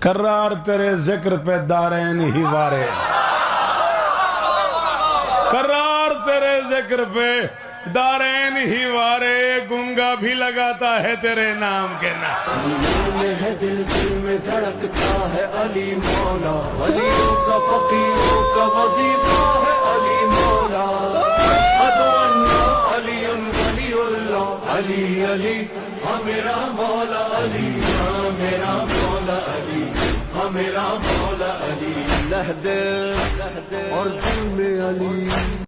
کرار تیرے ذکر پہ دارین ہی وارے۔ کرار تیرے ذکر پہ دارین ہی وارے گنگا بھی لگاتا ہے تیرے نام کے نام۔ میں ہے دل دل میں دھڑکتا ہے علی مولا۔ علیوں کا فقیروں کا وظیفہ ہے علی مولا۔ ادو اللہ علی ولی اللہ، علی علی۔ ہاں میرا مولا علی ہاں میرا مولا علی۔ ہاں میرا مولا علی۔ لہدے۔ اور دل میں علی۔